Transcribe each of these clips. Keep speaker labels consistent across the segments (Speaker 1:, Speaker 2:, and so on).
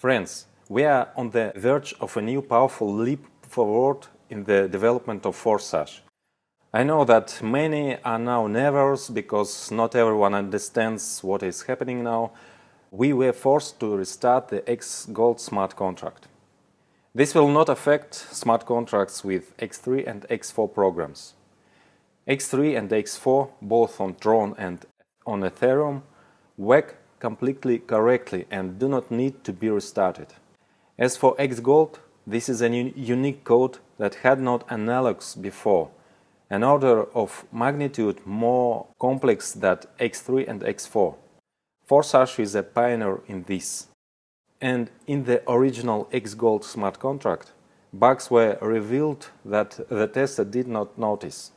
Speaker 1: Friends, we are on the verge of a new powerful leap forward in the development of Forsage. I know that many are now nervous because not everyone understands what is happening now. We were forced to restart the X Gold smart contract. This will not affect smart contracts with X3 and X4 programs. X3 and X4, both on Tron and on Ethereum, work completely correctly and do not need to be restarted. As for X Gold, this is a unique code that had not analogs before, an order of magnitude more complex than X3 and X4. Forsage is a pioneer in this. And in the original X-Gold smart contract, bugs were revealed that the tester did not notice.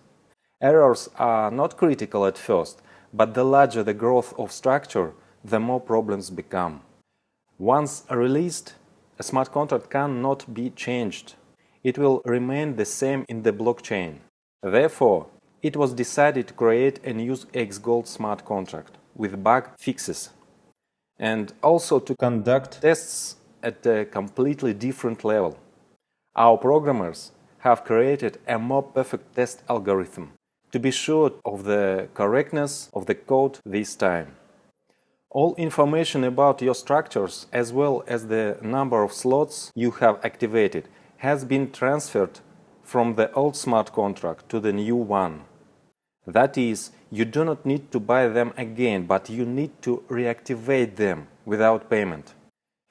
Speaker 1: Errors are not critical at first, but the larger the growth of structure, the more problems become. Once released, a smart contract cannot be changed. It will remain the same in the blockchain. Therefore, it was decided to create a new X-Gold smart contract with bug fixes and also to conduct tests at a completely different level. Our programmers have created a more perfect test algorithm to be sure of the correctness of the code this time. All information about your structures as well as the number of slots you have activated has been transferred from the old smart contract to the new one. That is, you do not need to buy them again, but you need to reactivate them without payment.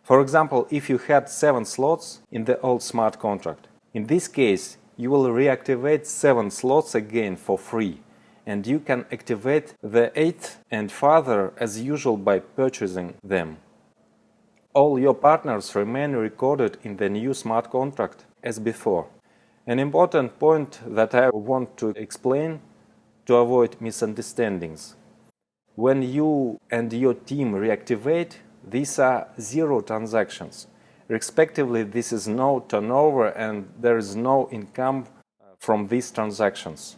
Speaker 1: For example, if you had 7 slots in the old smart contract, in this case you will reactivate 7 slots again for free and you can activate the 8th and further as usual by purchasing them. All your partners remain recorded in the new smart contract as before. An important point that I want to explain to avoid misunderstandings. When you and your team reactivate, these are zero transactions. Respectively, this is no turnover and there is no income from these transactions.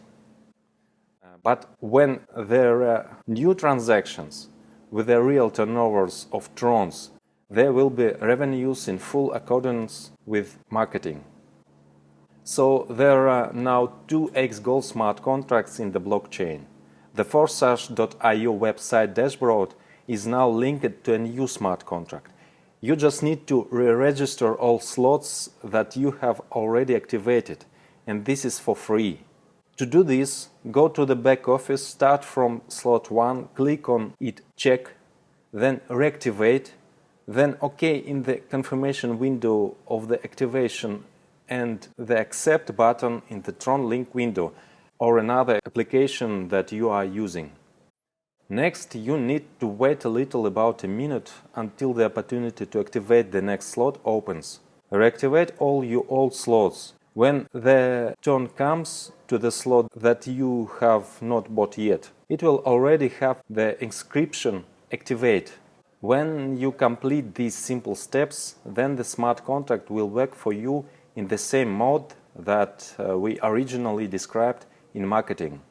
Speaker 1: But when there are new transactions with the real turnovers of trons, there will be revenues in full accordance with marketing. So there are now two X Gold smart contracts in the blockchain. The Forsage.io website dashboard is now linked to a new smart contract. You just need to re-register all slots that you have already activated, and this is for free. To do this, go to the back office, start from slot 1, click on it check, then reactivate, then OK in the confirmation window of the activation and the accept button in the Tron link window or another application that you are using. Next, you need to wait a little about a minute until the opportunity to activate the next slot opens. Reactivate all your old slots. When the turn comes to the slot that you have not bought yet, it will already have the inscription activate. When you complete these simple steps, then the smart contract will work for you in the same mode that uh, we originally described in marketing,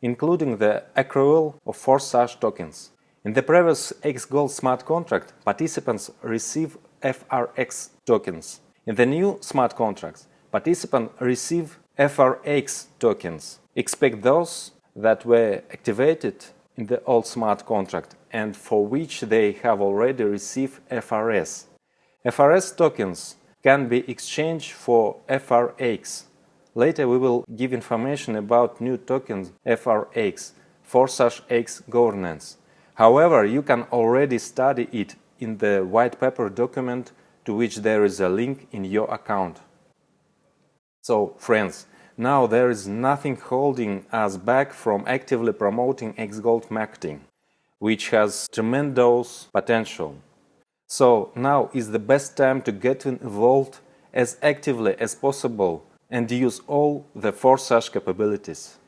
Speaker 1: including the accrual of Forsage tokens. In the previous X-Gold smart contract, participants receive FRX tokens. In the new smart contracts, participants receive FRX tokens. Expect those that were activated in the old smart contract and for which they have already received FRS. FRS tokens can be exchanged for FRX. Later we will give information about new tokens FRX, Forsage X governance. However, you can already study it in the white paper document to which there is a link in your account. So, friends, now there is nothing holding us back from actively promoting XGold marketing, which has tremendous potential. So now is the best time to get involved as actively as possible and use all the Forsage capabilities.